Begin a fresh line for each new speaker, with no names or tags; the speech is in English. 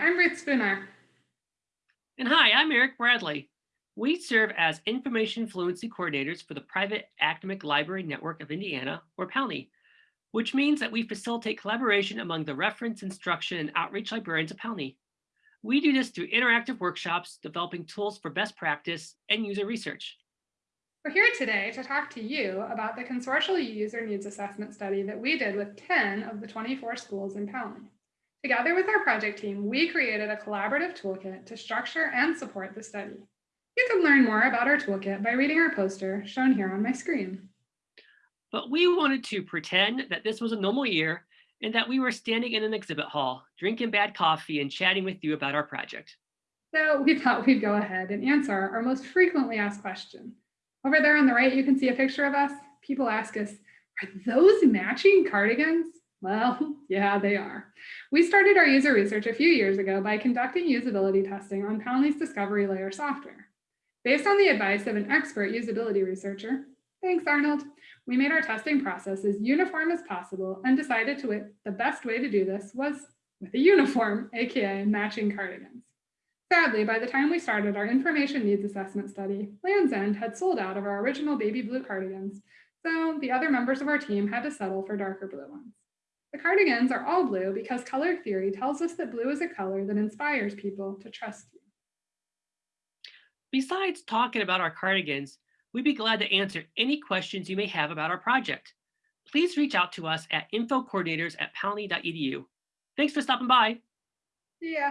I'm Ruth Spooner.
And hi, I'm Eric Bradley. We serve as information fluency coordinators for the private academic library network of Indiana, or PALNI, which means that we facilitate collaboration among the reference, instruction, and outreach librarians of PALNI. We do this through interactive workshops, developing tools for best practice and user research.
We're here today to talk to you about the consortial user needs assessment study that we did with 10 of the 24 schools in PALNI. Together with our project team, we created a collaborative toolkit to structure and support the study. You can learn more about our toolkit by reading our poster shown here on my screen.
But we wanted to pretend that this was a normal year and that we were standing in an exhibit hall, drinking bad coffee and chatting with you about our project.
So we thought we'd go ahead and answer our most frequently asked question. Over there on the right, you can see a picture of us. People ask us, are those matching cardigans? Well, yeah, they are. We started our user research a few years ago by conducting usability testing on PALNI's Discovery Layer software. Based on the advice of an expert usability researcher, thanks Arnold, we made our testing process as uniform as possible and decided to the best way to do this was with a uniform, AKA matching cardigans. Sadly, by the time we started our information needs assessment study, Lands' End had sold out of our original baby blue cardigans, so the other members of our team had to settle for darker blue ones. The cardigans are all blue because color theory tells us that blue is a color that inspires people to trust you.
Besides talking about our cardigans, we'd be glad to answer any questions you may have about our project. Please reach out to us at infocoordinators at palni.edu. Thanks for stopping by.
Yeah.